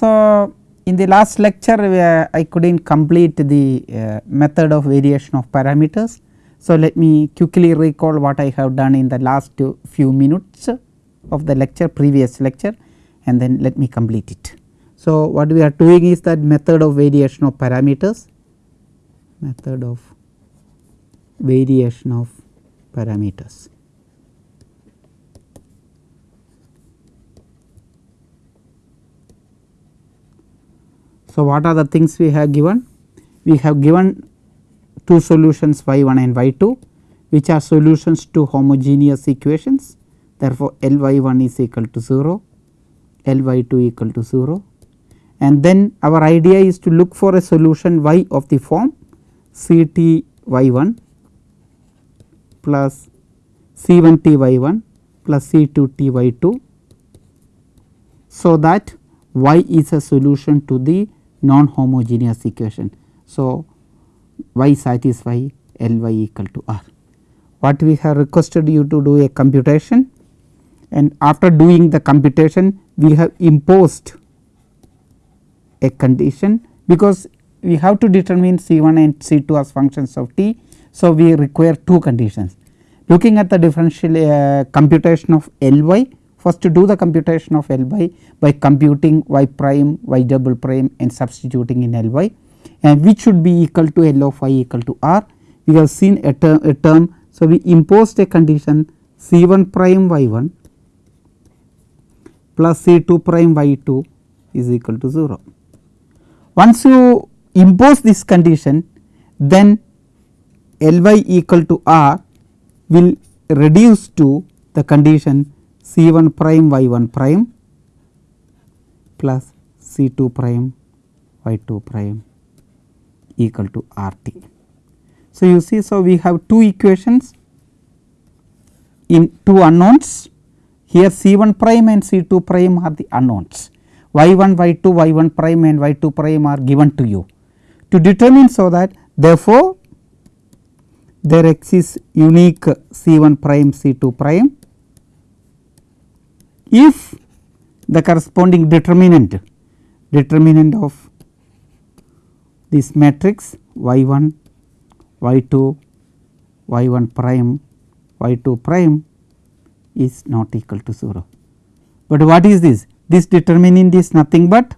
So, in the last lecture uh, I could not complete the uh, method of variation of parameters. So, let me quickly recall what I have done in the last few minutes of the lecture previous lecture and then let me complete it. So, what we are doing is that method of variation of parameters method of variation of parameters. So, what are the things we have given? We have given two solutions y 1 and y 2 which are solutions to homogeneous equations. Therefore, L y 1 is equal to 0, L y 2 equal to 0 and then our idea is to look for a solution y of the form C t y 1 plus C 1 t y 1 plus C 2 t y 2. So, that y is a solution to the non homogeneous equation. So, y satisfy L y equal to R. What we have requested you to do a computation and after doing the computation we have imposed a condition because we have to determine C 1 and C 2 as functions of t. So, we require two conditions. Looking at the differential uh, computation of L y first to do the computation of L y by computing y prime y double prime and substituting in L y and which should be equal to L of y equal to R. We have seen a term, a term so we imposed a condition C 1 prime y 1 plus C 2 prime y 2 is equal to 0. Once you impose this condition then L y equal to R will reduce to the condition C 1 prime y 1 prime plus C 2 prime y 2 prime equal to R t. So, you see so we have two equations in two unknowns. Here C 1 prime and C 2 prime are the unknowns. Y 1 y 2 y 1 prime and y 2 prime are given to you. To determine so that therefore, there exists unique C 1 prime C 2 prime if the corresponding determinant determinant of this matrix y 1 y 2 y 1 prime y 2 prime is not equal to 0. But what is this? This determinant is nothing but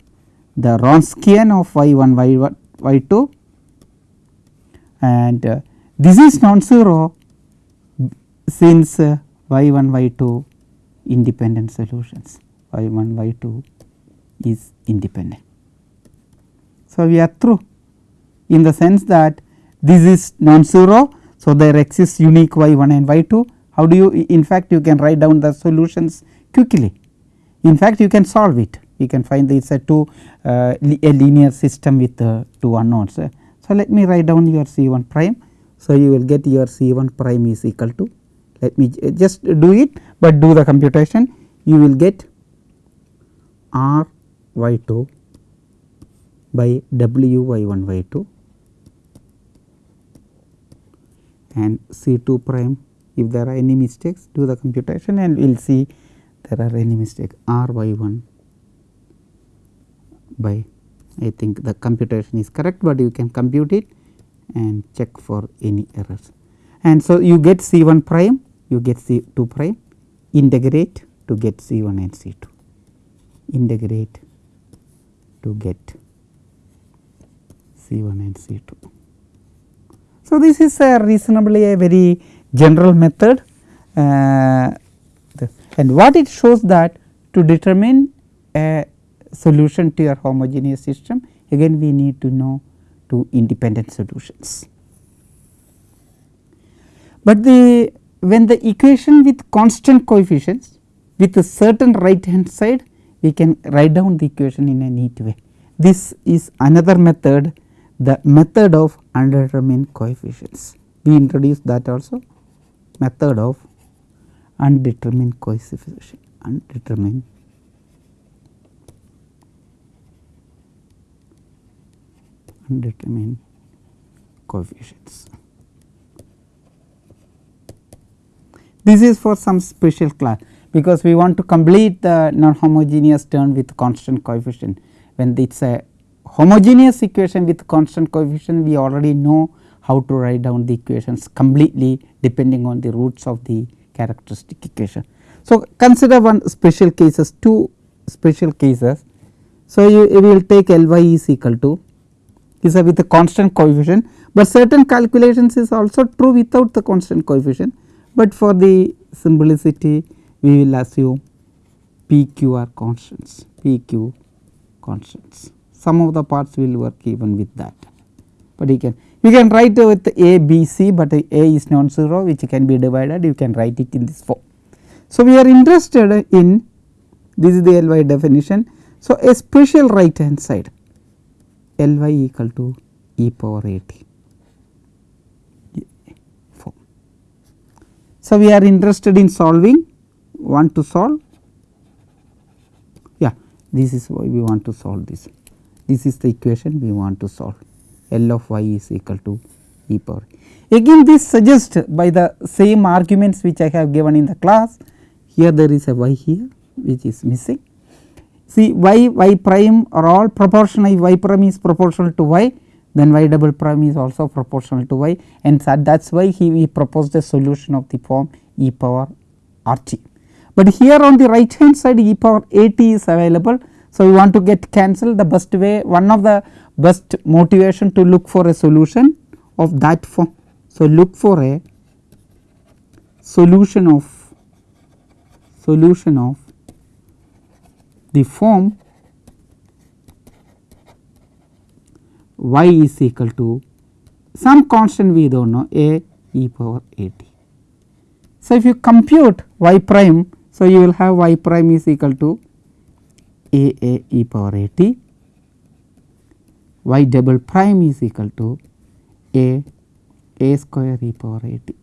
the Wronskian of y 1 y 1 y 2 and uh, this is non-zero since uh, y 1 y 2 independent solutions y 1 y 2 is independent. So, we are through in the sense that this is non-zero. So, there exists unique y 1 and y 2 how do you in fact you can write down the solutions quickly in fact you can solve it you can find this a two uh, a linear system with uh, two unknowns. So, let me write down your C 1 prime. So, you will get your C 1 prime is equal to let me just do it, but do the computation. You will get R y 2 by W y 1 y 2 and C 2 prime. If there are any mistakes do the computation and we will see there are any mistake R y 1 by I think the computation is correct, but you can compute it and check for any errors. And so, you get C 1 prime you get C 2 prime integrate to get C 1 and C 2 integrate to get C 1 and C 2. So, this is a reasonably a very general method uh, and what it shows that to determine a solution to your homogeneous system again we need to know two independent solutions. But the when the equation with constant coefficients with a certain right hand side we can write down the equation in a neat way. This is another method the method of undetermined coefficients we introduced that also method of undetermined coefficient undetermined undetermined coefficients. This is for some special class because we want to complete the non homogeneous term with constant coefficient when it is a homogeneous equation with constant coefficient we already know how to write down the equations completely depending on the roots of the characteristic equation. So, consider one special cases two special cases. So, you, you will take L y is equal to is with a constant coefficient, but certain calculations is also true without the constant coefficient, but for the simplicity we will assume p q are constants p q constants. Some of the parts will work even with that, but you can you can write with a b c, but a is non-zero which can be divided you can write it in this form. So, we are interested in this is the L y definition. So, a special right hand side L y equal to e power a t So, we are interested in solving. Want to solve? Yeah this is why we want to solve this. This is the equation we want to solve. L of y is equal to e power. Again this suggests by the same arguments which I have given in the class. Here there is a y here which is missing. See y y prime are all proportional. Y prime is proportional to y then y double prime is also proportional to y and that is why he, he proposed a solution of the form e power r t. But here on the right hand side e power a t is available. So, we want to get cancelled the best way one of the best motivation to look for a solution of that form. So, look for a solution of solution of the form y is equal to some constant we do not know a e power a t. So, if you compute y prime, so you will have y prime is equal to a a e power a t, y double prime is equal to a a square e power a t.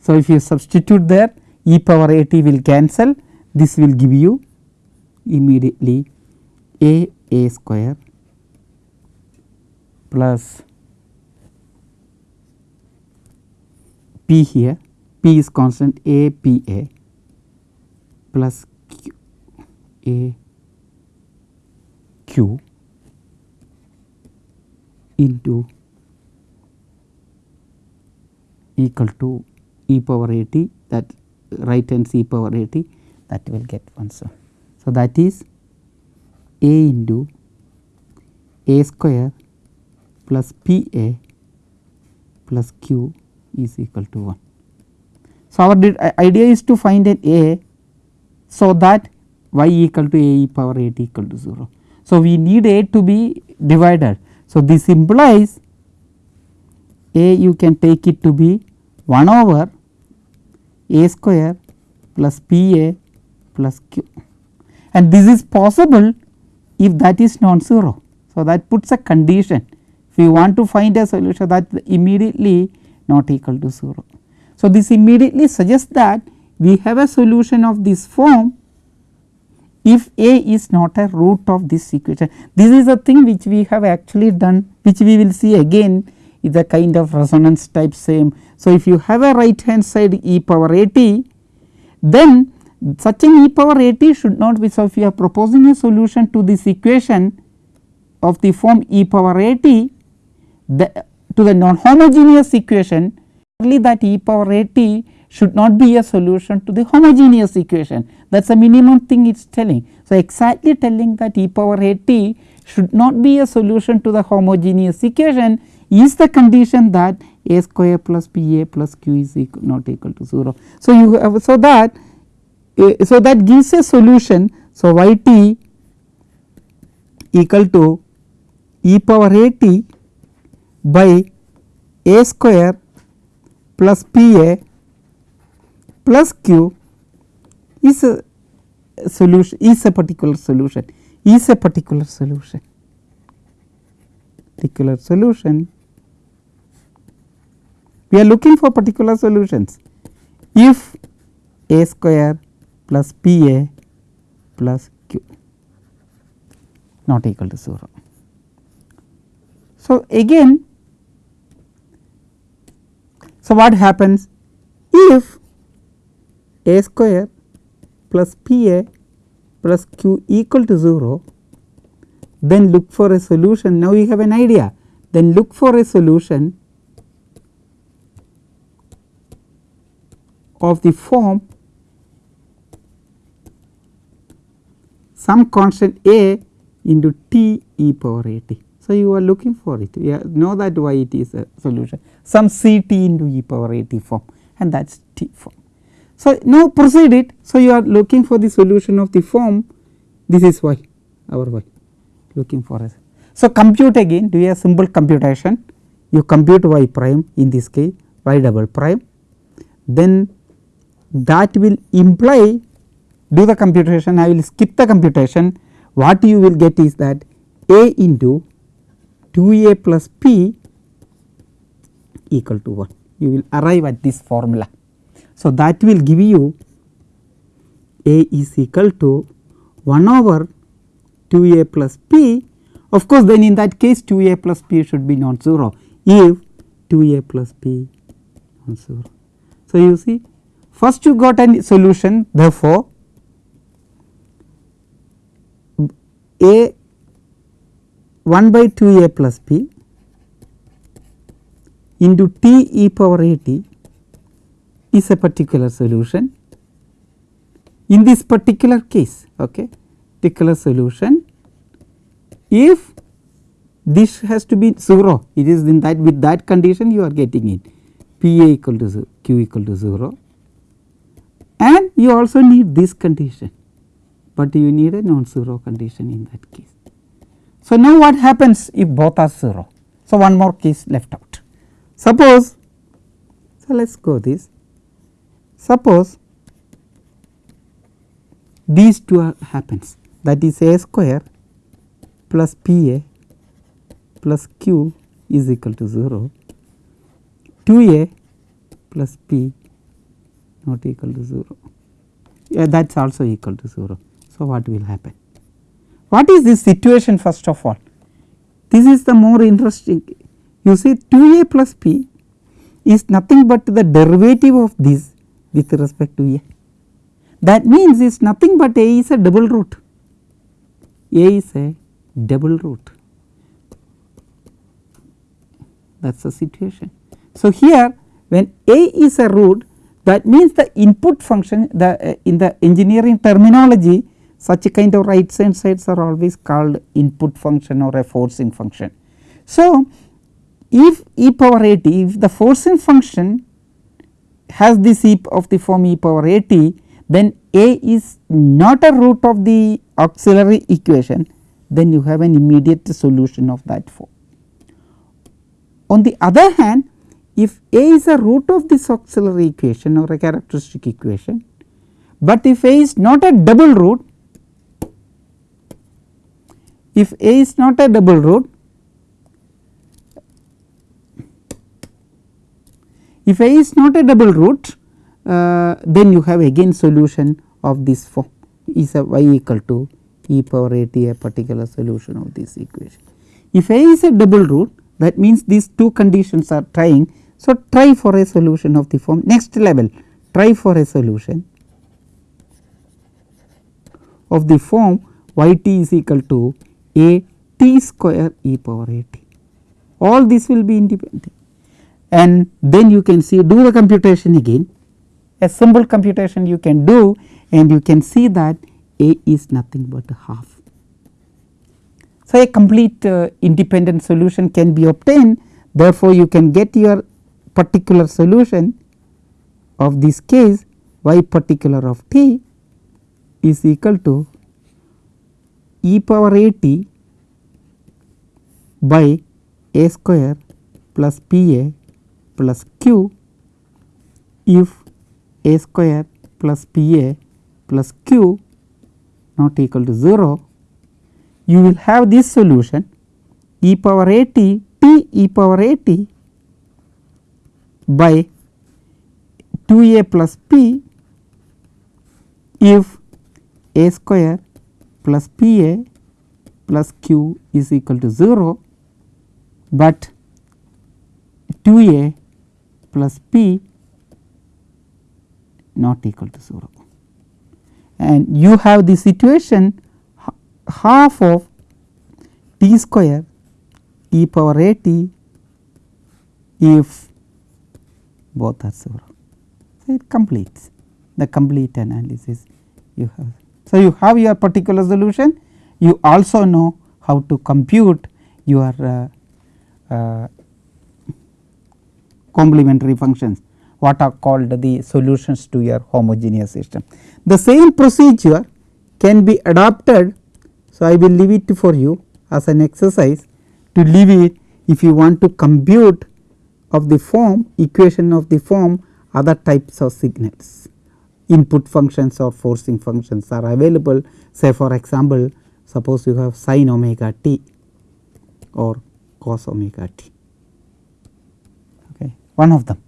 So, if you substitute there e power a t will cancel this will give you immediately a a square plus p here p is constant a p a plus q a q into equal to e power a t that right hand e power a t that will get. So, so that is a into a square plus p a plus q is equal to 1. So, our uh, idea is to find an a so that y equal to a e power a t equal to 0. So, we need a to be divided. So, this implies a you can take it to be 1 over a square plus p a plus q and this is possible if that is non-zero. So, that puts a condition you want to find a solution that immediately not equal to 0. So, this immediately suggests that we have a solution of this form if a is not a root of this equation. This is a thing which we have actually done which we will see again is a kind of resonance type same. So, if you have a right hand side e power a t then such an e power a t should not be. So, if you are proposing a solution to this equation of the form e power a t the, to the non homogeneous equation only that e power a t should not be a solution to the homogeneous equation that is the minimum thing it is telling. So, exactly telling that e power a t should not be a solution to the homogeneous equation is the condition that a square plus p a plus q is equal not equal to 0. So, you have so that uh, so that gives a solution. So, y t equal to e power a t by a square plus p a plus q is a solution is a particular solution is a particular solution. Particular solution. We are looking for particular solutions. If a square plus p a plus q not equal to 0. So, again so what happens? If a square plus p a plus q equal to 0 then look for a solution. Now you have an idea. Then look for a solution of the form some constant a into t e power a t. So, you are looking for it. You know that why it is a solution some c t into e power a t form and that is t form. So, now proceed it. So, you are looking for the solution of the form this is y our y looking for us. So, compute again do a simple computation you compute y prime in this case y double prime then that will imply do the computation I will skip the computation what you will get is that a into 2 a plus p equal to 1 you will arrive at this formula. So, that will give you a is equal to 1 over 2 a plus p of course, then in that case 2 a plus p should be non-zero if 2 a plus p non-zero. So, you see first you got a solution therefore, a 1 by 2 a plus p into t e power a t is a particular solution. In this particular case, okay, particular solution if this has to be 0 it is in that with that condition you are getting it P A equal to 0, Q equal to 0 and you also need this condition, but you need a non-zero condition in that case. So, now what happens if both are 0? So, one more case left out. Suppose, so let us go this, suppose these two are happens that is a square plus P A plus Q is equal to 0, 2 A plus P not equal to 0, yeah, that is also equal to 0. So, what will happen? What is this situation first of all? This is the more interesting. You see 2 A plus P is nothing but the derivative of this with respect to A. That means, it is nothing but A is a double root. A is a double root that is the situation. So, here when A is a root that means the input function the uh, in the engineering terminology such a kind of right hand sides are always called input function or a forcing function. So, if e power a t if the forcing function has this e of the form e power a t then a is not a root of the auxiliary equation then you have an immediate solution of that form. On the other hand if A is a root of this auxiliary equation or a characteristic equation, but if A is not a double root, if A is not a double root, if A is not a double root, uh, then you have again solution of this form is a y equal to e power a t a particular solution of this equation. If A is a double root that means these two conditions are trying. So, try for a solution of the form next level try for a solution of the form y t is equal to a t square e power a t all this will be independent and then you can see do the computation again a simple computation you can do and you can see that a is nothing but a half. So, a complete uh, independent solution can be obtained therefore, you can get your particular solution of this case y particular of t is equal to e power a t by a square plus p a plus q if a square plus p a plus q not equal to 0, you will have this solution e power a t t e power a t by 2 a plus p if a square plus p a plus q is equal to 0, but 2 a plus p not equal to 0 and you have the situation half of t square e power a t if both are 0. So, it completes the complete analysis you have. So, you have your particular solution you also know how to compute your uh, uh, complementary functions what are called the solutions to your homogeneous system. The same procedure can be adopted. So, I will leave it for you as an exercise to leave it if you want to compute of the form equation of the form other types of signals input functions or forcing functions are available say for example suppose you have sin omega t or cos omega t one of them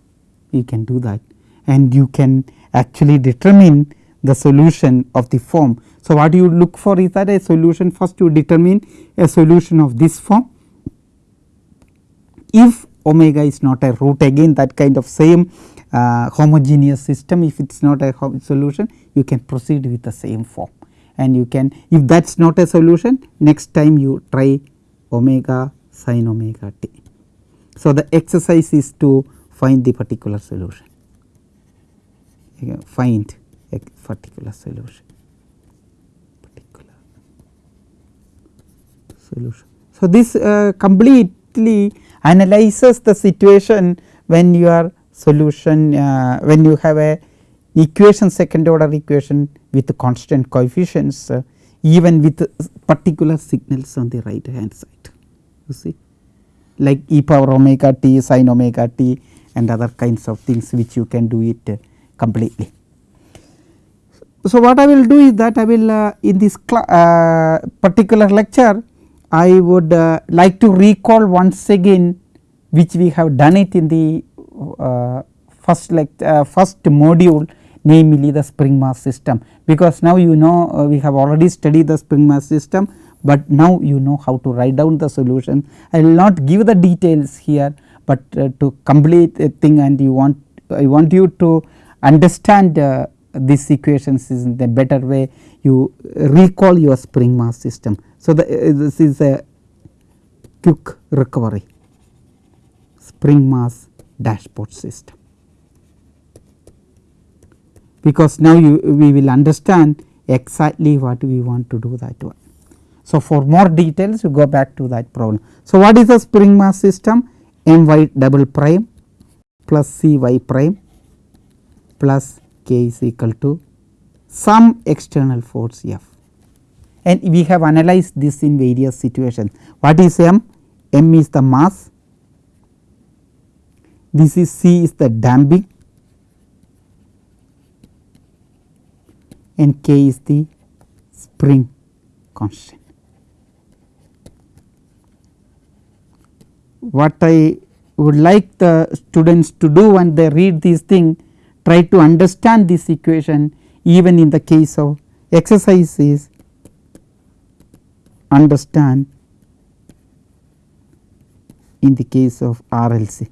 you can do that and you can actually determine the solution of the form. So, what you look for is that a solution first you determine a solution of this form if omega is not a root again that kind of same uh, homogeneous system if it is not a solution you can proceed with the same form and you can if that is not a solution next time you try omega sin omega t. So, the exercise is to find the particular solution. Find a particular solution. Solution. So, this uh, completely analyzes the situation when your solution uh, when you have a equation second order equation with constant coefficients uh, even with particular signals on the right hand side. You see? Like e power omega t sin omega t and other kinds of things which you can do it completely. So, what I will do is that I will uh, in this uh, particular lecture I would uh, like to recall once again which we have done it in the uh, first lect uh, first module namely the spring mass system because now you know uh, we have already studied the spring mass system, but now you know how to write down the solution. I will not give the details here, but uh, to complete a thing and you want I want you to understand uh, these equations is in the better way you recall your spring mass system. So, the, uh, this is a quick recovery spring mass dashpot system because now you we will understand exactly what we want to do that one. So, for more details you go back to that problem. So, what is a spring mass system m y double prime plus c y prime plus k is equal to some external force F and we have analyzed this in various situations. What is m? m is the mass, this is c is the damping and k is the spring constant. What I would like the students to do when they read these things try to understand this equation even in the case of exercises understand in the case of RLC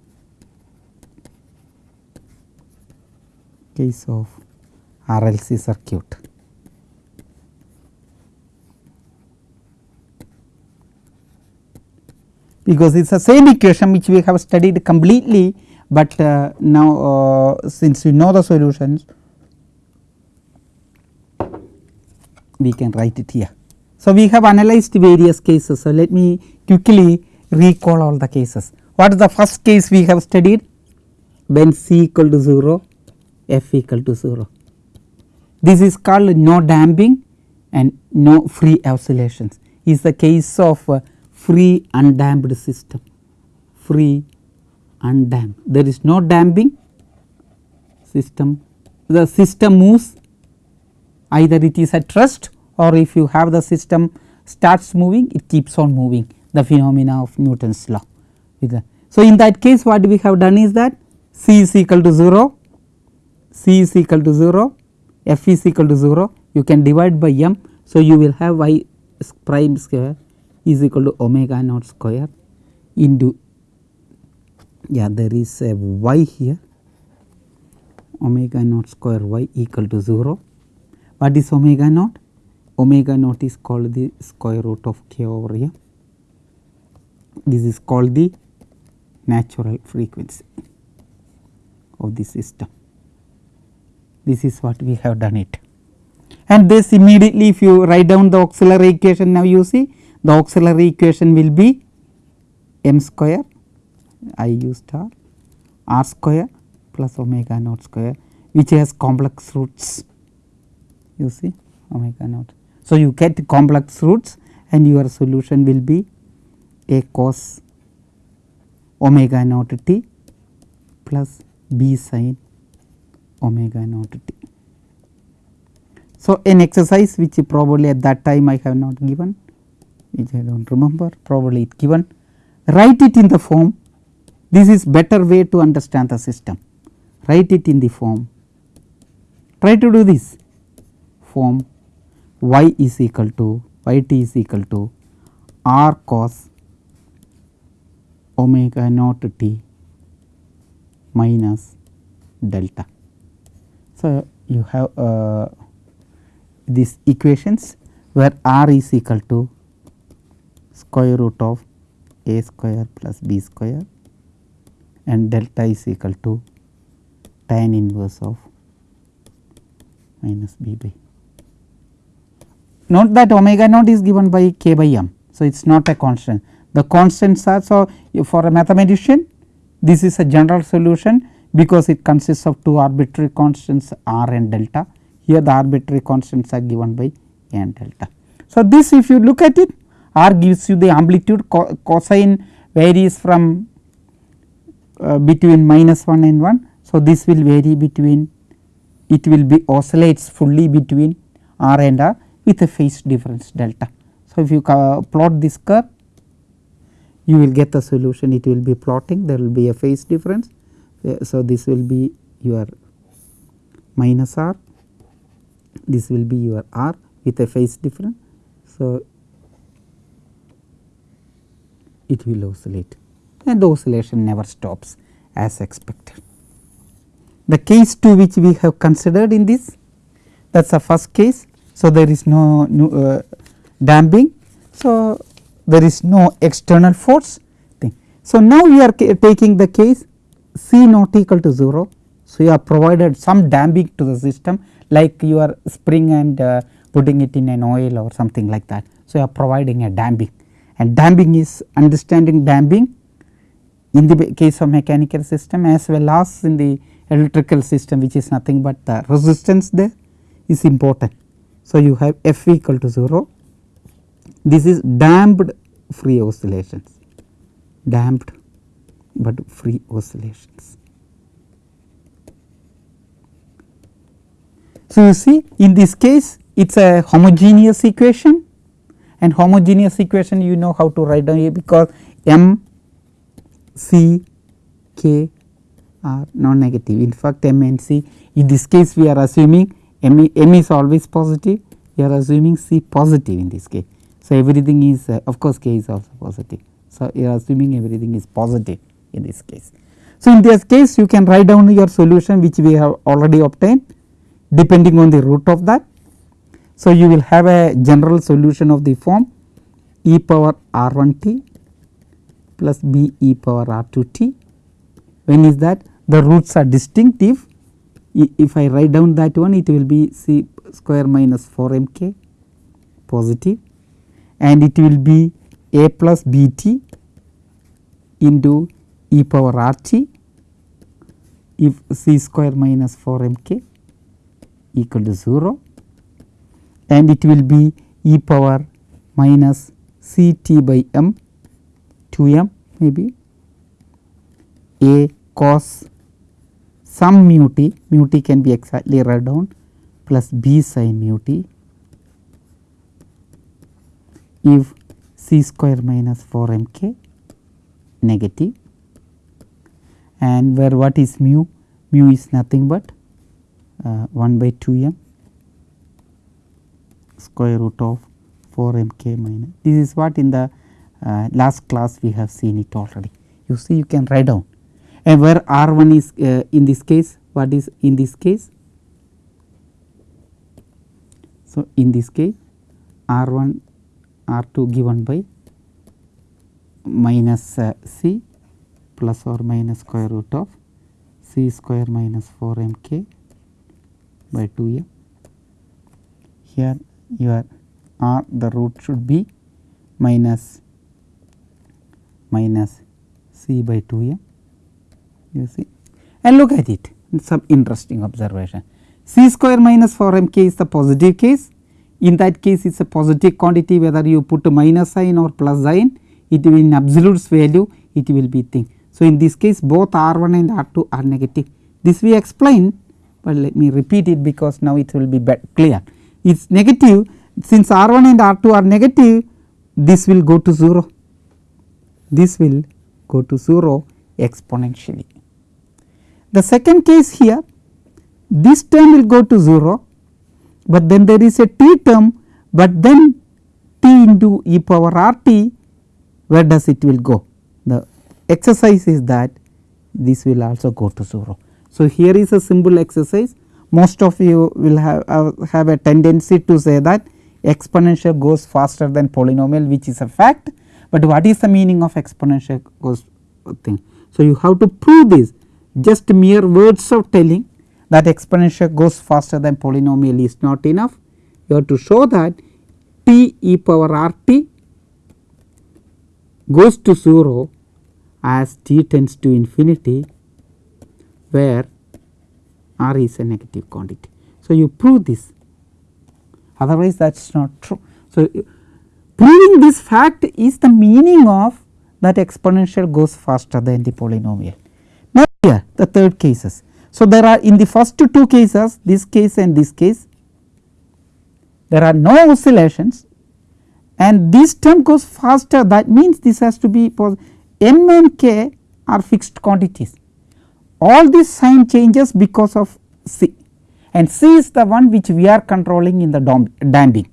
case of RLC circuit. Because it is the same equation which we have studied completely, but uh, now uh, since we know the solutions we can write it here. So, we have analyzed various cases. So, let me quickly recall all the cases. What is the first case we have studied? When C equal to 0, F equal to 0. This is called no damping and no free oscillations is the case of uh, free undamped system. Free undamped. There is no damping system. The system moves. Either it is at rest or if you have the system starts moving it keeps on moving. The phenomena of Newton's law. So, in that case what we have done is that C is equal to 0, C is equal to 0 f is equal to 0 you can divide by m. So, you will have y prime square is equal to omega naught square into yeah there is a y here omega naught square y equal to 0. What is omega naught? Omega naught is called the square root of k over m this is called the natural frequency of the system. This is what we have done it. And this immediately if you write down the auxiliary equation now you see the auxiliary equation will be m square i u star r square plus omega naught square which has complex roots you see omega naught. So, you get complex roots and your solution will be a cos omega naught t plus b sin omega naught t. So, an exercise which probably at that time I have not given which I do not remember probably it given. Write it in the form. This is better way to understand the system. Write it in the form. Try to do this. Form y is equal to y t is equal to r cos omega naught t minus delta. So, you have uh, these equations where r is equal to square root of a square plus b square and delta is equal to tan inverse of minus b by. Note that omega naught is given by k by m. So, it is not a constant. The constants are so for a mathematician this is a general solution because it consists of two arbitrary constants r and delta. Here the arbitrary constants are given by a and delta. So, this if you look at it r gives you the amplitude co cosine varies from uh, between minus 1 and 1. So, this will vary between it will be oscillates fully between r and r with a phase difference delta. So, if you plot this curve you will get the solution it will be plotting there will be a phase difference. Uh, so, this will be your minus r this will be your r with a phase difference. So, it will oscillate and the oscillation never stops as expected. The case 2 which we have considered in this that is the first case. So, there is no, uh, damping. So, there is no external force thing. So, now we are taking the case C not equal to 0. So, you have provided some damping to the system like you are spring and uh, putting it in an oil or something like that. So, you are providing a damping and damping is understanding damping in the case of mechanical system as well as in the electrical system which is nothing but the resistance there is important. So, you have f equal to 0 this is damped free oscillations damped but free oscillations. So, you see in this case it is a homogeneous equation and homogeneous equation you know how to write down here because m c k are non negative in fact m and c in this case we are assuming m, m is always positive we are assuming c positive in this case. So, everything is uh, of course k is also positive. So, you are assuming everything is positive in this case. So, in this case you can write down your solution which we have already obtained depending on the root of that. So, you will have a general solution of the form e power r 1 t plus b e power r 2 t. When is that? The roots are distinctive. If I write down that one it will be c square minus 4 m k positive and it will be a plus b t into e power r t if c square minus 4 m k equal to 0 and it will be e power minus c t by m 2 m maybe. A cos some mu t mu t can be exactly write down plus b sin mu t. If c square minus 4 m k negative. And where what is mu? Mu is nothing but uh, 1 by 2 m square root of 4 m k minus. This is what in the uh, last class we have seen it already. You see you can write down and where r 1 is uh, in this case what is in this case? So, in this case r 1 r 2 given by minus uh, c plus or minus square root of c square minus 4 m k by 2 m. Here your r the root should be minus minus c by 2 m you see. And look at it some interesting observation. c square minus 4 m k is the positive case. In that case it is a positive quantity whether you put minus sign or plus sign it will in absolute value it will be thing. So, in this case both R 1 and R 2 are negative. This we explained, but let me repeat it because now it will be clear it is negative since R 1 and R 2 are negative this will go to 0 this will go to 0 exponentially. The second case here this term will go to 0 but then there is a t term but then t into e power r t where does it will go the exercise is that this will also go to 0. So, here is a simple exercise most of you will have, uh, have a tendency to say that exponential goes faster than polynomial which is a fact, but what is the meaning of exponential goes thing. So, you have to prove this just mere words of telling that exponential goes faster than polynomial is not enough. You have to show that t e power r t goes to 0 as t tends to infinity where r is a negative quantity. So, you prove this otherwise that is not true. So, proving this fact is the meaning of that exponential goes faster than the polynomial. Now, here the third cases so, there are in the first two cases this case and this case there are no oscillations and this term goes faster that means this has to be m and k are fixed quantities. All these sign changes because of c and c is the one which we are controlling in the damping.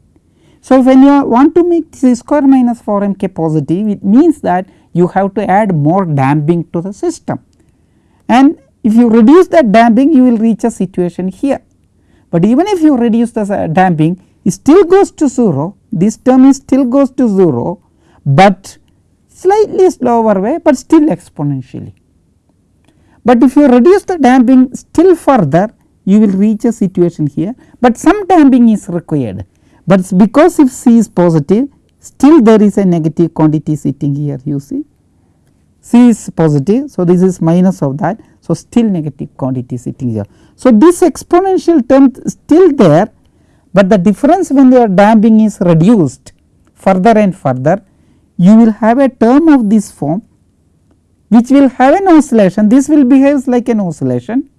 So, when you want to make c square minus 4 m k positive it means that you have to add more damping to the system and if you reduce that damping you will reach a situation here, but even if you reduce the uh, damping it still goes to 0 this term is still goes to 0, but slightly slower way but still exponentially. But if you reduce the damping still further you will reach a situation here, but some damping is required, but because if C is positive still there is a negative quantity sitting here you see C is positive. So, this is minus of that. So, still negative quantity sitting here. So, this exponential term still there, but the difference when your damping is reduced further and further you will have a term of this form which will have an oscillation. This will behave like an oscillation.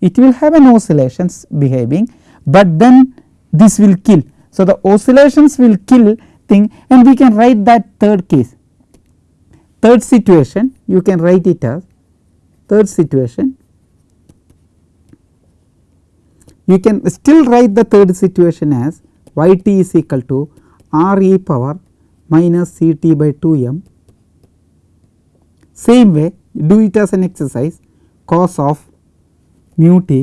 It will have an oscillations behaving, but then this will kill. So, the oscillations will kill thing and we can write that third case. Third situation you can write it as third situation. You can still write the third situation as y t is equal to r e power minus c t by 2 m same way do it as an exercise cos of mu t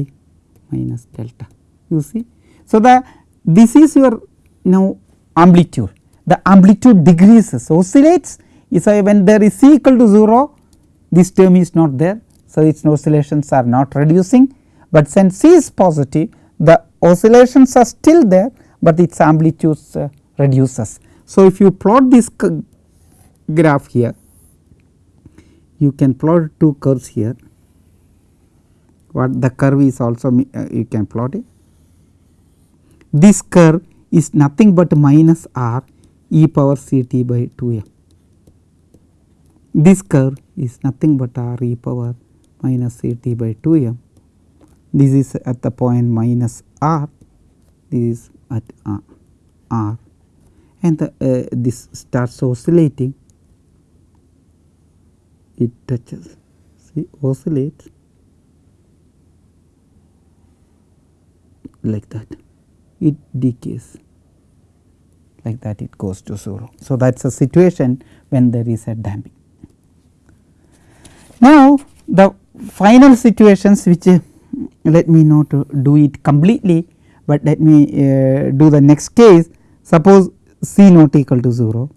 minus delta you see. So, the this is your now amplitude the amplitude decreases oscillates so, when there is C equal to 0 this term is not there. So, its oscillations are not reducing, but since C is positive the oscillations are still there, but its amplitudes uh, reduces. So, if you plot this graph here you can plot two curves here. What the curve is also uh, you can plot it. This curve is nothing but minus r e power c t by 2 m. This curve is nothing but r e power minus c t by 2 m. This is at the point minus r, this is at uh, r. And the, uh, this starts oscillating, it touches, see oscillates like that, it decays. Like that it goes to 0. So, that is a situation when there is a damping. Now, the final situations which uh, let me not do it completely, but let me uh, do the next case. Suppose C not equal to 0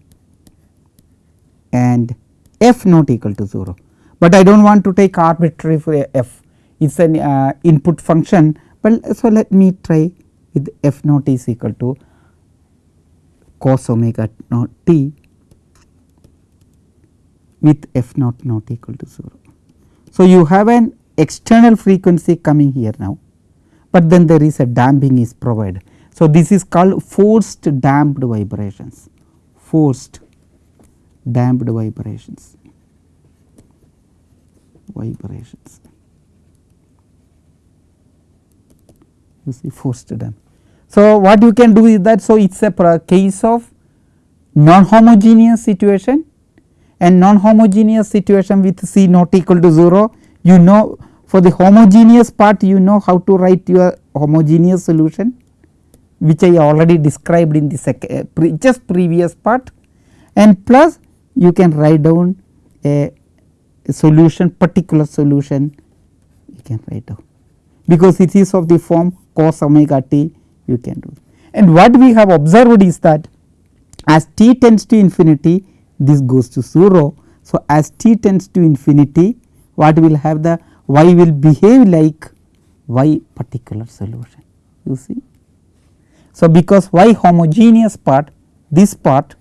and f not equal to 0, but I do not want to take arbitrary for f it is an uh, input function, but so let me try with f naught is equal to cos omega naught t with f naught not equal to 0. So, you have an external frequency coming here now, but then there is a damping is provided. So, this is called forced damped vibrations, forced damped vibrations, vibrations. You see forced damp. So, what you can do is that, so it is a case of non-homogeneous situation and non-homogeneous situation with C not equal to 0, you know for the homogeneous part you know how to write your homogeneous solution which I already described in the second uh, pre just previous part and plus you can write down a, a solution particular solution you can write down because it is of the form cos omega t you can do. And what we have observed is that as t tends to infinity this goes to 0. So, as t tends to infinity what will have the y will behave like y particular solution you see. So, because y homogeneous part this part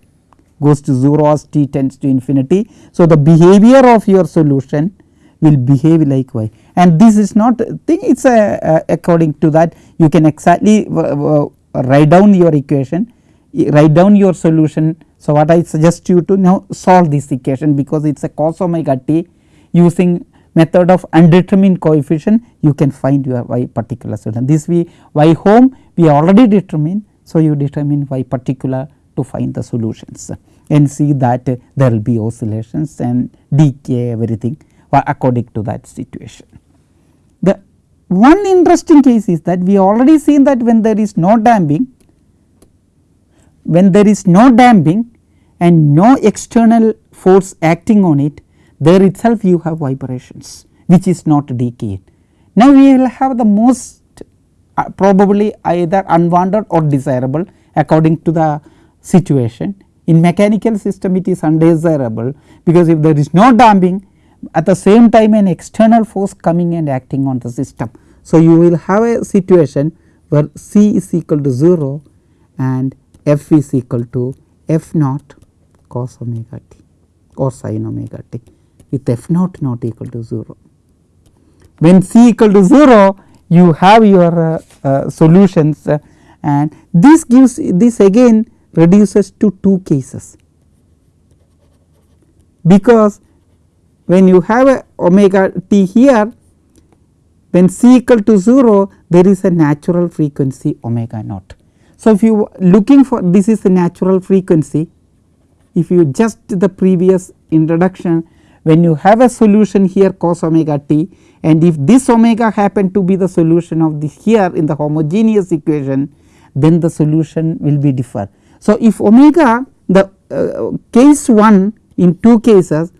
goes to 0 as t tends to infinity. So, the behavior of your solution will behave like y and this is not thing it is a, according to that you can exactly uh, uh, write down your equation write down your solution. So, what I suggest you to now solve this equation because it is a cos omega t using method of undetermined coefficient you can find your y particular solution. This we y home we already determine. So, you determine y particular to find the solutions and see that there will be oscillations and decay everything according to that situation. The one interesting case is that we already seen that when there is no damping, when there is no damping and no external force acting on it, there itself you have vibrations which is not decaying. Now, we will have the most uh, probably either unwanted or desirable according to the situation. In mechanical system it is undesirable because if there is no damping at the same time an external force coming and acting on the system. So, you will have a situation where C is equal to 0 and F is equal to F naught cos omega t or sin omega t with F naught not equal to 0. When C equal to 0 you have your uh, uh, solutions uh, and this gives this again reduces to two cases because when you have a omega t here when c equal to 0 there is a natural frequency omega naught. So, if you looking for this is the natural frequency if you just the previous introduction when you have a solution here cos omega t and if this omega happen to be the solution of this here in the homogeneous equation then the solution will be differ. So, if omega the uh, case 1 in two cases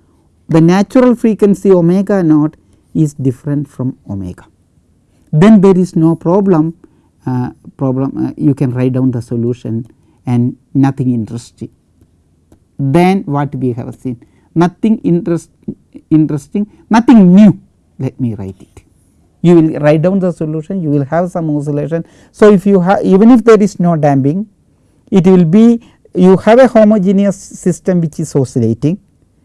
the natural frequency omega naught is different from omega. Then there is no problem uh, problem uh, you can write down the solution and nothing interesting. Then what we have seen nothing interest, interesting nothing new let me write it. You will write down the solution you will have some oscillation. So, if you have even if there is no damping it will be you have a homogeneous system which is oscillating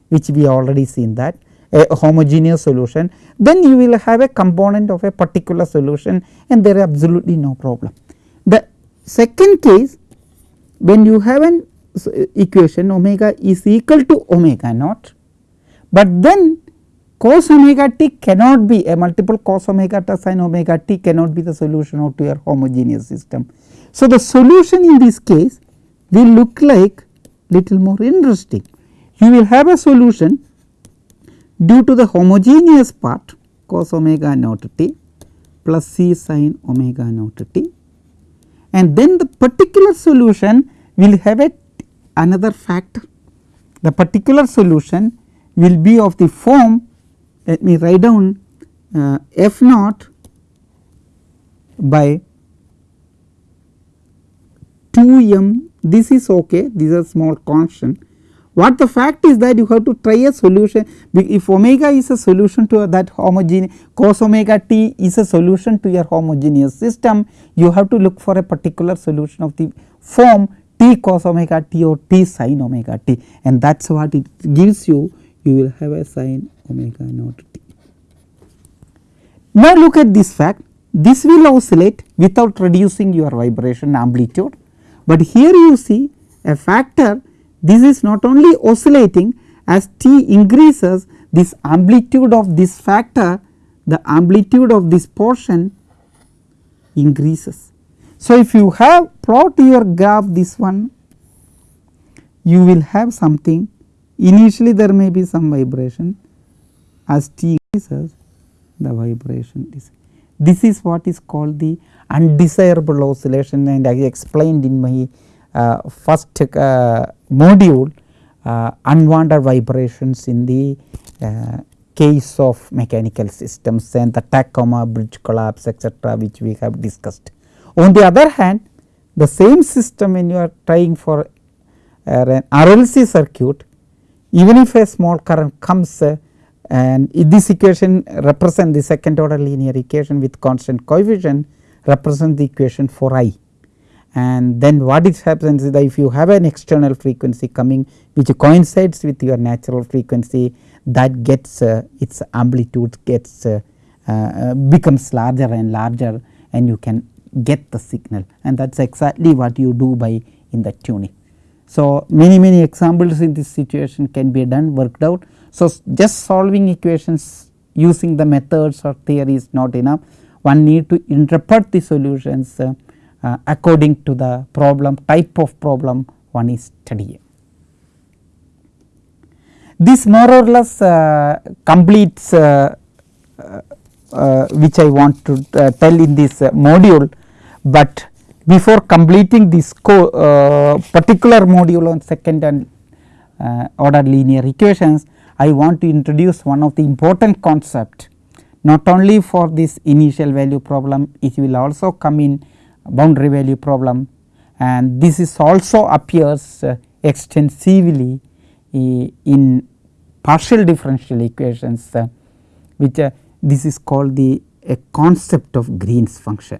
which we already seen that a homogeneous solution then you will have a component of a particular solution and there is absolutely no problem. The second case when you have an equation omega is equal to omega naught, but then cos omega t cannot be a multiple cos omega t sin omega t cannot be the solution of your homogeneous system. So, the solution in this case will look like little more interesting you will have a solution due to the homogeneous part cos omega naught t plus c sin omega naught t and then the particular solution will have a another factor. The particular solution will be of the form let me write down uh, f naught by 2 m this is ok these are small constant what the fact is that you have to try a solution if omega is a solution to that homogeneous cos omega t is a solution to your homogeneous system you have to look for a particular solution of the form t cos omega t or t sin omega t. And that is what it gives you. You will have a sin omega naught t. Now look at this fact. This will oscillate without reducing your vibration amplitude, but here you see a factor this is not only oscillating as t increases this amplitude of this factor the amplitude of this portion increases. So, if you have plot your graph this one you will have something initially there may be some vibration as t increases the vibration is this is what is called the undesirable oscillation and I explained in my uh, first uh, module uh, unwanted vibrations in the uh, case of mechanical systems and the Tacoma bridge collapse etc., which we have discussed. On the other hand the same system when you are trying for an RLC circuit even if a small current comes uh, and this equation represent the second order linear equation with constant coefficient represent the equation for i. And then what is happens is that if you have an external frequency coming which coincides with your natural frequency that gets uh, its amplitude gets uh, uh, becomes larger and larger and you can get the signal. And that is exactly what you do by in the tuning. So, many many examples in this situation can be done worked out. So, just solving equations using the methods or theory is not enough one need to interpret the solutions uh, uh, according to the problem type of problem one is studying. This more or less uh, completes uh, uh, uh, which I want to tell in this module, but before completing this particular module on second and order linear equations I want to introduce one of the important concept not only for this initial value problem it will also come in boundary value problem and this is also appears uh, extensively uh, in partial differential equations uh, which uh, this is called the a concept of Green's function.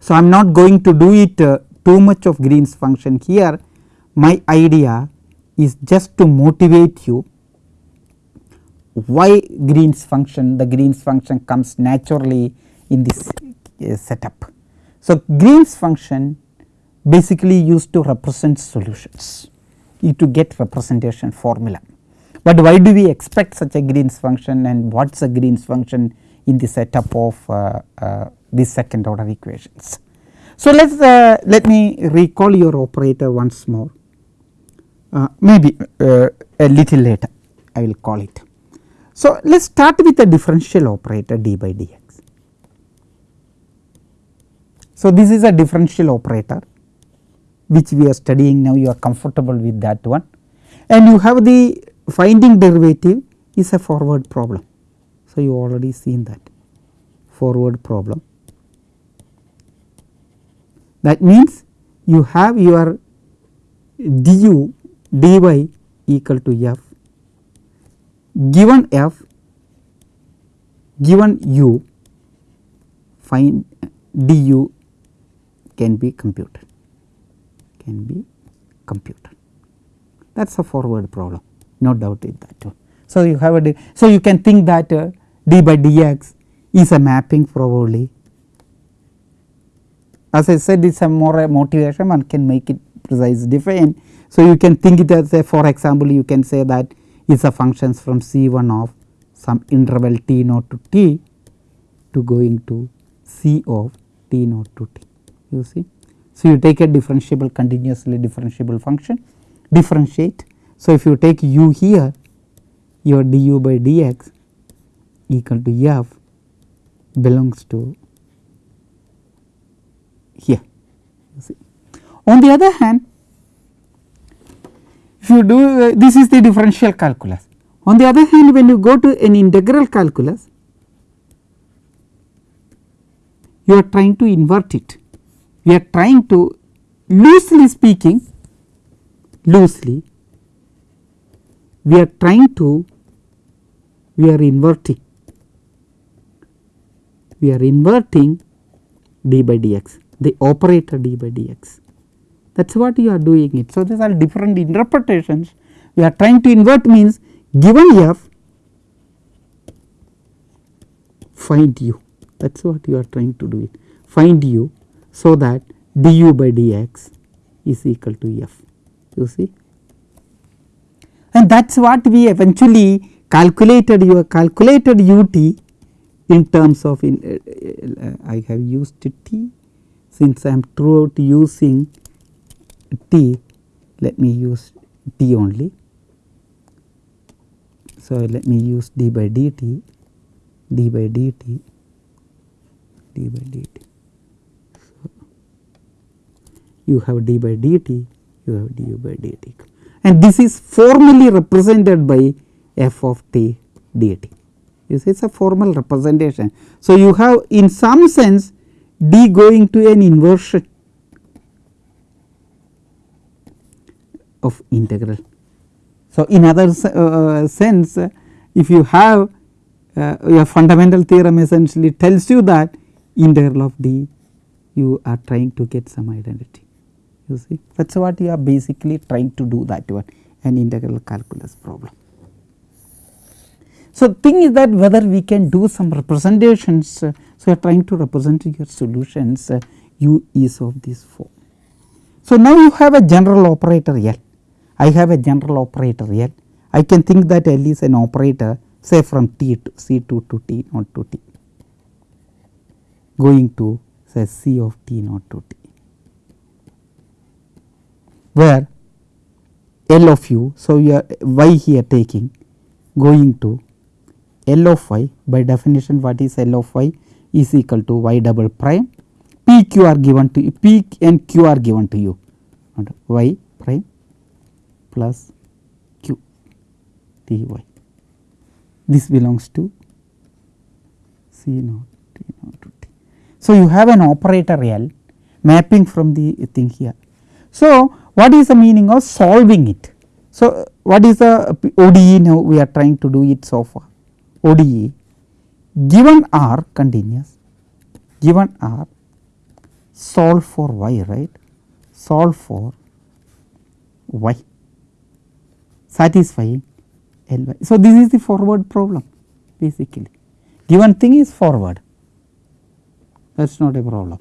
So, I am not going to do it uh, too much of Green's function here my idea is just to motivate you why Green's function the Green's function comes naturally in this uh, setup. So, Green's function basically used to represent solutions to get representation formula. But why do we expect such a Green's function and what is a Green's function in the setup of uh, uh, these second order equations. So, let us uh, let me recall your operator once more uh, maybe uh, a little later I will call it. So, let us start with the differential operator d by dx. So, this is a differential operator which we are studying now you are comfortable with that one and you have the finding derivative is a forward problem. So, you already seen that forward problem. That means you have your du dy equal to f given f given u find du can be computed. Can be computed. That is a forward problem. No doubt in that. So, you have a so you can think that uh, d by dx is a mapping probably. As I said it is a more a motivation one can make it precise define so, you can think it as a for example, you can say that is a functions from C 1 of some interval t naught to t to going to C of t naught to t you see. So, you take a differentiable continuously differentiable function differentiate. So, if you take u here your du by dx equal to f belongs to here. On the other hand if you do uh, this is the differential calculus. On the other hand when you go to an integral calculus you are trying to invert it. We are trying to loosely speaking loosely we are trying to we are inverting we are inverting d by dx the operator d by dx that is what you are doing it. So, these are different interpretations. We are trying to invert means given f find u. That is what you are trying to do it. Find u so that du by dx is equal to f. You see? And that is what we eventually calculated you calculated ut in terms of in uh, uh, I have used t since I am throughout using t let me use t only. So, let me use d by dt d by dt d by dt. So, you have d by dt you have du by dt and this is formally represented by f of t dt you see it is a formal representation. So, you have in some sense d going to an inversion of integral. So, in other uh, sense if you have uh, your fundamental theorem essentially tells you that integral of d you are trying to get some identity you see that is what you are basically trying to do that one an integral calculus problem. So, thing is that whether we can do some representations. Uh, so, you are trying to represent your solutions uh, u is of this form. So, now you have a general operator L, I have a general operator L, I can think that L is an operator say from t to C 2 to t not to t going to say C of t not to t where L of u. So, you are y here taking going to L of y. By definition what is L of y? Is equal to y double prime. P q are given to p and q are given to you. Y plus q t y. This belongs to C naught T naught to T. So, you have an operator L mapping from the thing here. So, what is the meaning of solving it? So, what is the ODE now we are trying to do it so far? ODE given R continuous given R solve for y right solve for y satisfying L y. So, this is the forward problem basically given thing is forward that is not a problem.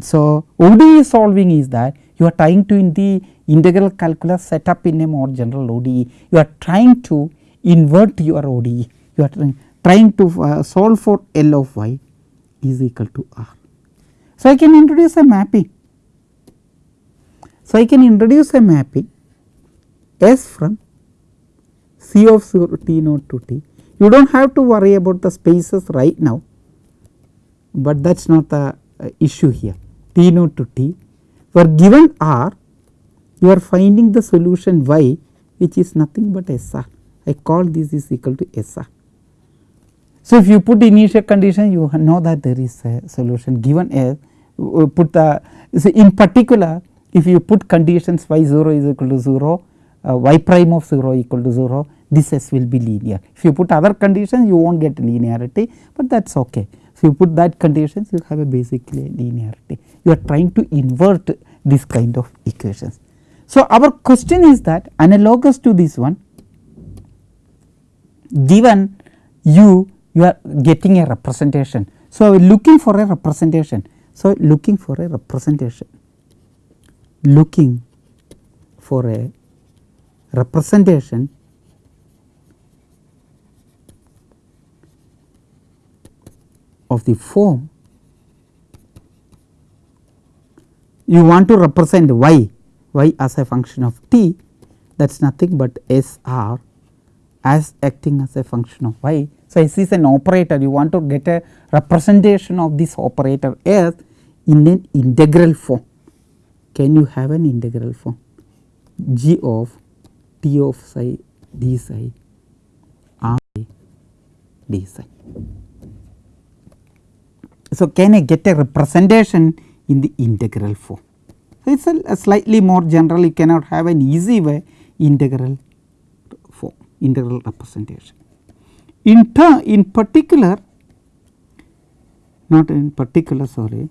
So, ODE solving is that you are trying to in the integral calculus set up in a more general ODE you are trying to invert your ODE you are trying, trying to uh, solve for L of y is equal to R. So, I can introduce a mapping. So, I can introduce a mapping S from C of 0 t naught to t. You do not have to worry about the spaces right now, but that is not the uh, issue here t naught to t. For given R, you are finding the solution y which is nothing but SR. I call this is equal to SR. So, if you put initial condition you know that there is a solution given a uh, put the so in particular if you put conditions y 0 is equal to 0 uh, y prime of 0 equal to 0 this s will be linear. If you put other conditions you will not get linearity, but that is okay. So, you put that conditions you have a basically linearity you are trying to invert this kind of equations. So, our question is that analogous to this one given u you are getting a representation. So, looking for a representation. So, looking for a representation, looking for a representation of the form you want to represent y, y as a function of t that is nothing but S r as acting as a function of y so, S is an operator you want to get a representation of this operator S in an integral form. Can you have an integral form g of t of psi d psi r d psi. So, can I get a representation in the integral form? So, it is a, a slightly more general you cannot have an easy way integral form integral representation. In turn in particular not in particular sorry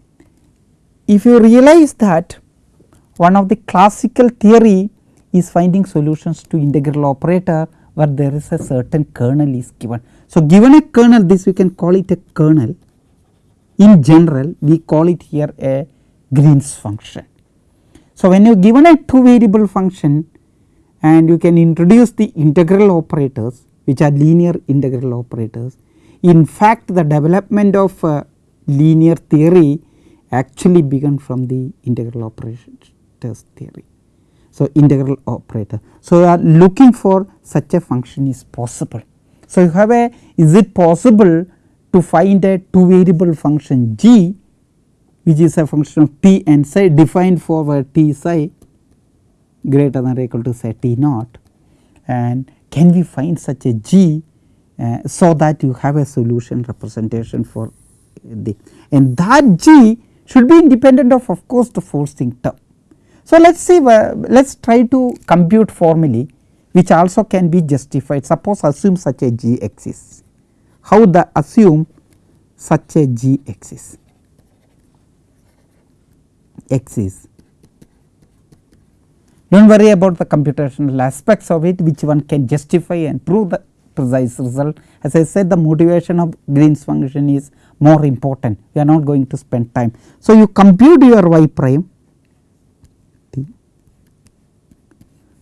if you realize that one of the classical theory is finding solutions to integral operator where there is a certain kernel is given. So, given a kernel this we can call it a kernel in general we call it here a Green's function. So, when you given a two variable function and you can introduce the integral operators which are linear integral operators. In fact, the development of uh, linear theory actually began from the integral operators theory. So, integral operator. So, are looking for such a function is possible. So, you have a is it possible to find a two variable function g which is a function of t and psi defined for where t psi greater than or equal to say t naught. And can we find such a g uh, so that you have a solution representation for the and that g should be independent of of course the forcing term. So, let us see uh, let us try to compute formally which also can be justified. Suppose assume such a g exists how the assume such a g exists exists do not worry about the computational aspects of it which one can justify and prove the precise result. As I said the motivation of Green's function is more important we are not going to spend time. So, you compute your y prime t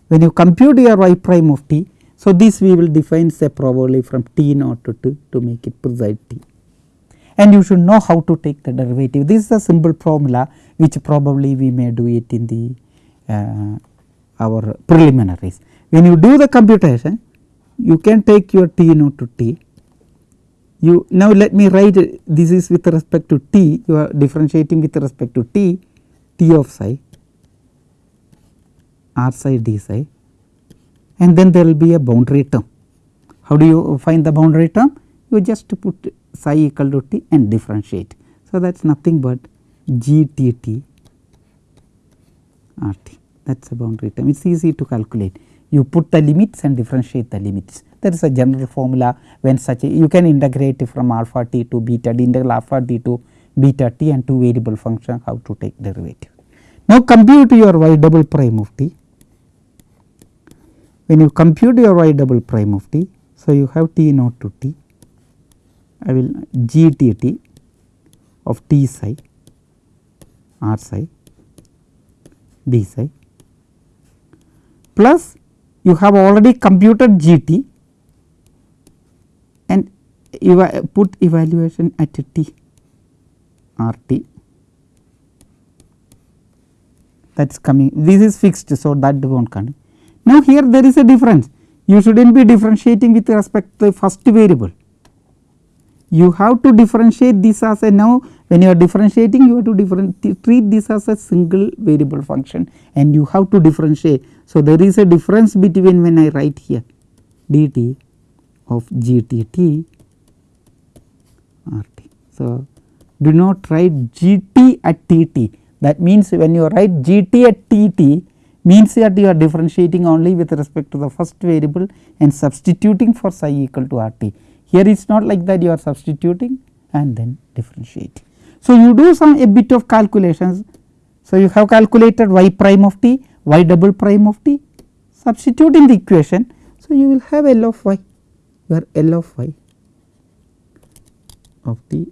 when you compute your y prime of t. So, this we will define say probably from t naught to t to make it precise t and you should know how to take the derivative. This is a simple formula which probably we may do it in the uh, our preliminaries. When you do the computation you can take your t naught to t you now let me write this is with respect to t you are differentiating with respect to t t of psi r psi d psi and then there will be a boundary term. How do you find the boundary term? You just put psi equal to t and differentiate. So, that is nothing but g t t r t that is a boundary term it is easy to calculate. You put the limits and differentiate the limits that is a general formula when such a you can integrate from alpha t to beta d integral alpha t to beta t and two variable function how to take derivative. Now, compute your y double prime of t when you compute your y double prime of t. So, you have t naught to t I will g t t of t psi r psi d psi plus you have already computed g t and eva put evaluation at t r t that is coming this is fixed. So, that will not come. Now, here there is a difference you should not be differentiating with respect to the first variable you have to differentiate this as a now when you are differentiating you have to treat this as a single variable function and you have to differentiate. So, there is a difference between when I write here dt of gtt rt. So, do not write gt at tt that means when you write gt at tt means that you are differentiating only with respect to the first variable and substituting for psi equal to rt. Here it is not like that you are substituting and then differentiating. So, you do some a bit of calculations. So, you have calculated y prime of t, y double prime of t, substitute in the equation. So, you will have L of y, where L of y of t,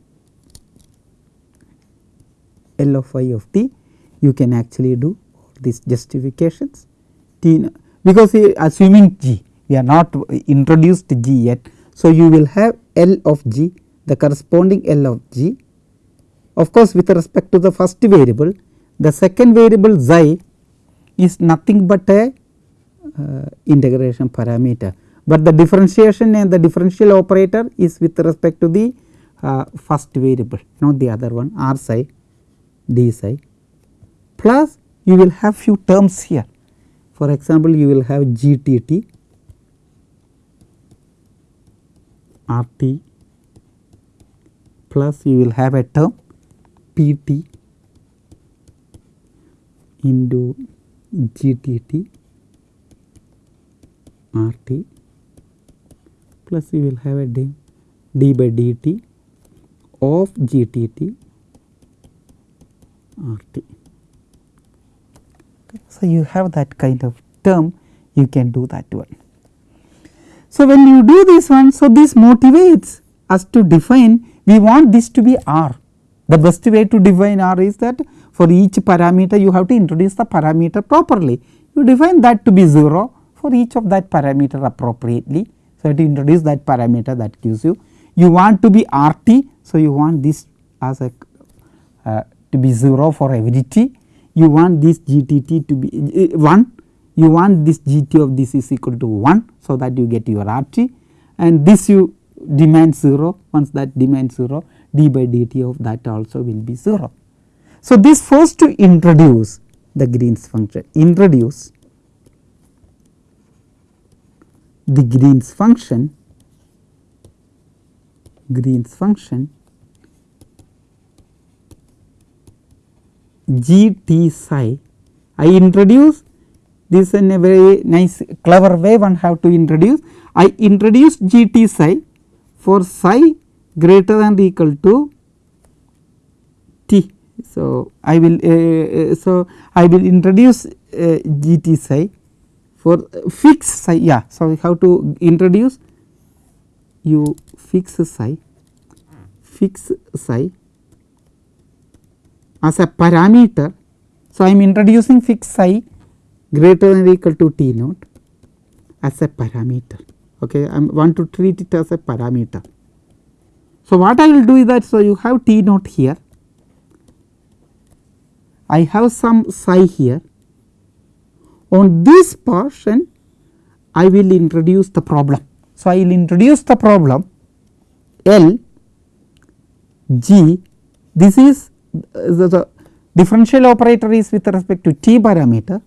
L of y of t, you can actually do these justifications? T because assuming g, we are not introduced g yet. So, you will have L of g, the corresponding L of g. Of course, with respect to the first variable, the second variable xi is nothing but a uh, integration parameter, but the differentiation and the differential operator is with respect to the uh, first variable not the other one r psi d psi plus you will have few terms here. For example, you will have gtt rt plus you will have a term Pt into GTT RT plus you will have a d, d by dt of GTT RT. So, you have that kind of term you can do that one. So, when you do this one, so this motivates us to define we want this to be R. The best way to define R is that for each parameter you have to introduce the parameter properly. You define that to be 0 for each of that parameter appropriately. So, to introduce that parameter that gives you. You want to be R t. So, you want this as a uh, to be 0 for every t. You want this g t t to be uh, 1. You want this g t of this is equal to 1. So, that you get your R t and this you demand 0 once that demand 0 d by dt of that also will be 0. So, this first to introduce the Green's function introduce the Green's function Green's function g t psi I introduce this in a very nice clever way one have to introduce I introduce g t psi for psi greater than or equal to t. So, I will uh, so I will introduce uh, g t psi for fixed psi yeah. So, how to introduce you fix psi fix psi as a parameter. So, I am introducing fix psi greater than or equal to t naught as a parameter okay I want to treat it as a parameter. So, what I will do is that so you have T naught here I have some psi here on this portion I will introduce the problem. So, I will introduce the problem L G this is the, the differential operator is with respect to t parameter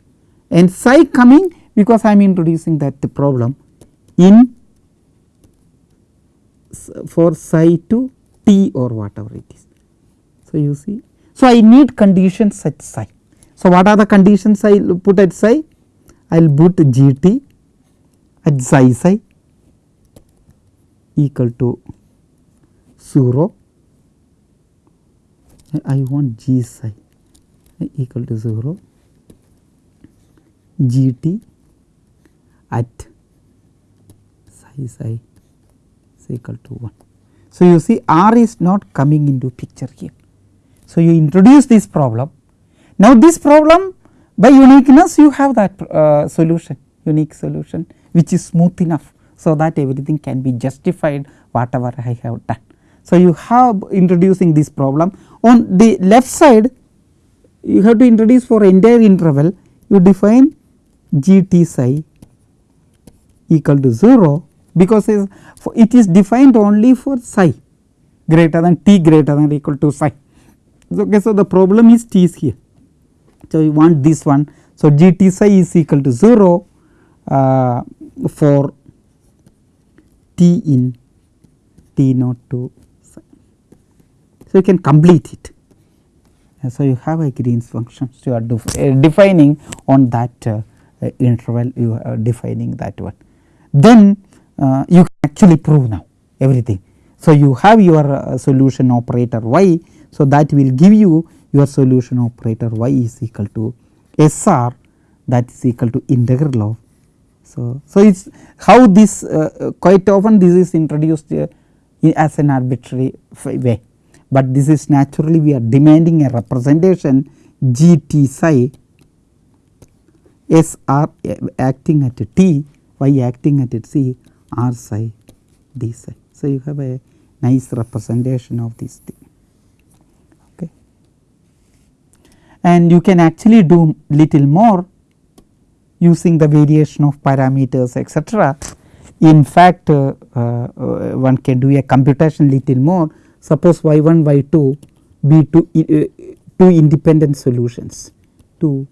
and psi coming because I am introducing that the problem in for psi to t or whatever it is. So, you see. So, I need conditions at psi. So, what are the conditions I will put at psi? I will put g t at psi psi equal to 0. I want g psi equal to 0 g t at psi psi is equal to 1. So, you see R is not coming into picture here. So, you introduce this problem. Now, this problem by uniqueness you have that uh, solution unique solution which is smooth enough. So, that everything can be justified whatever I have done. So, you have introducing this problem on the left side you have to introduce for entire interval you define g t psi equal to 0 because it is defined only for psi greater than t greater than or equal to psi. Okay, so, the problem is t is here. So, we want this one. So, g t psi is equal to 0 uh, for t in t naught to. So, you can complete it. so, you have a Green's function. So, you are uh, defining on that uh, interval you are defining that one. Then uh, you can actually prove now everything. So, you have your uh, solution operator y. So, that will give you your solution operator y is equal to S r that is equal to integral of. So, so it is how this uh, quite often this is introduced uh, as an arbitrary way, but this is naturally we are demanding a representation g t psi S r uh, acting at t y acting at c r psi d psi. So, you have a nice representation of this thing. Okay. And you can actually do little more using the variation of parameters etc. In fact, uh, uh, one can do a computation little more suppose y 1 y 2 be two, uh, two independent solutions, two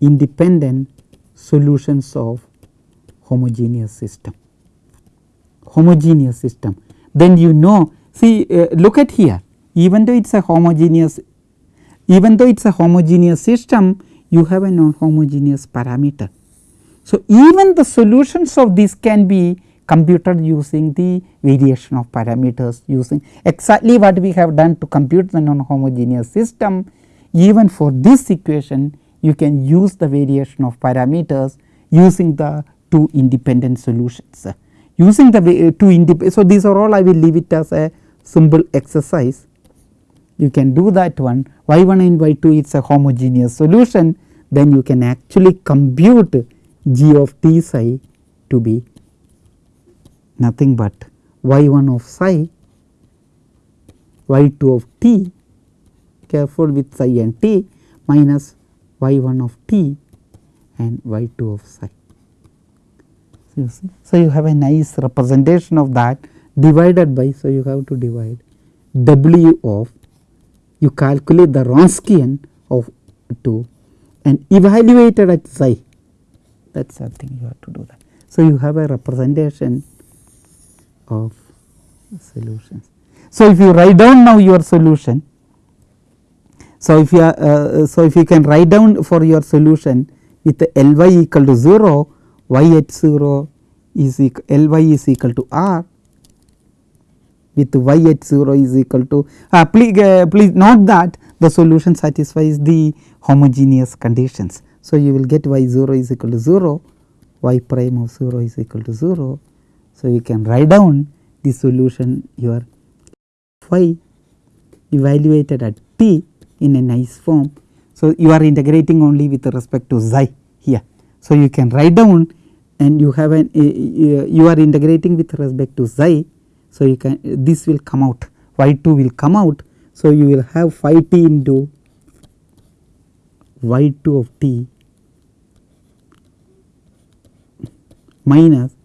independent solutions of homogeneous system. Homogeneous system. Then you know see uh, look at here. Even though it is a homogeneous even though it is a homogeneous system you have a non homogeneous parameter. So, even the solutions of this can be computed using the variation of parameters using exactly what we have done to compute the non homogeneous system even for this equation you can use the variation of parameters using the two independent solutions. Using the two independent, so these are all I will leave it as a simple exercise. You can do that one y 1 and y 2 is a homogeneous solution then you can actually compute g of t psi to be nothing but y 1 of psi y 2 of t careful with psi and t minus y 1 of t and y 2 of psi. So, you see. So, you have a nice representation of that divided by so you have to divide w of you calculate the Wronskian of 2 and evaluated at psi that is something you have to do that. So, you have a representation of solutions. So, if you write down now your solution, so if you are, uh, so if you can write down for your solution with L y equal to 0, y at 0 is equal L y is equal to r with y at 0 is equal to uh, please, uh, please note that the solution satisfies the homogeneous conditions. So, you will get y 0 is equal to 0, y prime of 0 is equal to 0. So, you can write down the solution your y evaluated at t in a nice form. So, you are integrating only with respect to xi here. So, you can write down and you have an uh, you are integrating with respect to xi. So, you can this will come out y 2 will come out. So, you will have phi t into y 2 of t minus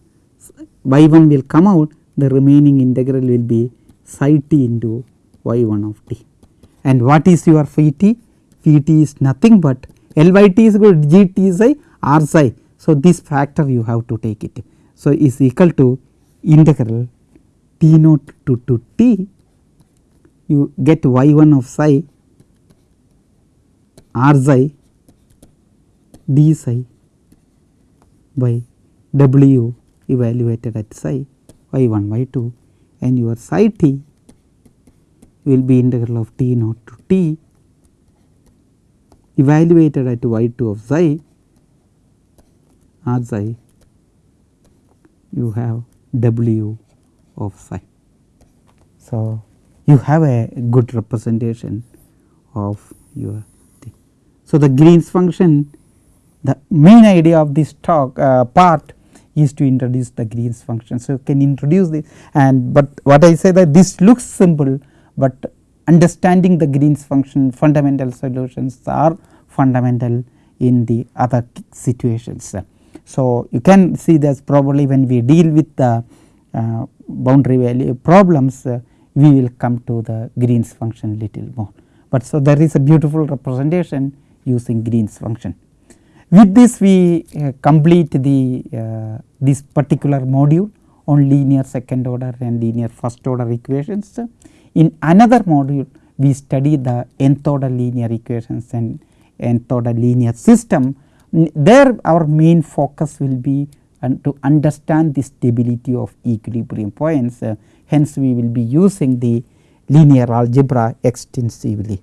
y 1 will come out the remaining integral will be psi t into y 1 of t. And what is your phi t? Phi t is nothing but L by t is equal to g t psi r psi. So, this factor you have to take it. So, is equal to integral t naught to, to t you get y 1 of psi r psi d psi by w evaluated at psi y 1 y 2 and your psi t will be integral of t naught to t evaluated at y 2 of psi r psi you have w of psi. So, you have a good representation of your thing. So, the Green's function the main idea of this talk uh, part is to introduce the Green's function. So, you can introduce this and but what I say that this looks simple, but understanding the Green's function fundamental solutions are fundamental in the other situations. So, you can see that probably when we deal with the uh, boundary value problems uh, we will come to the Green's function little more. But so there is a beautiful representation using Green's function. With this we uh, complete the uh, this particular module on linear second order and linear first order equations. In another module we study the nth order linear equations and nth order linear system. There our main focus will be and to understand the stability of equilibrium points. Uh, hence, we will be using the linear algebra extensively.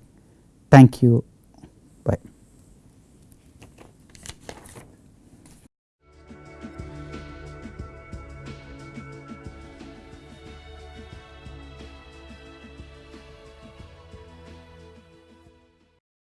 Thank you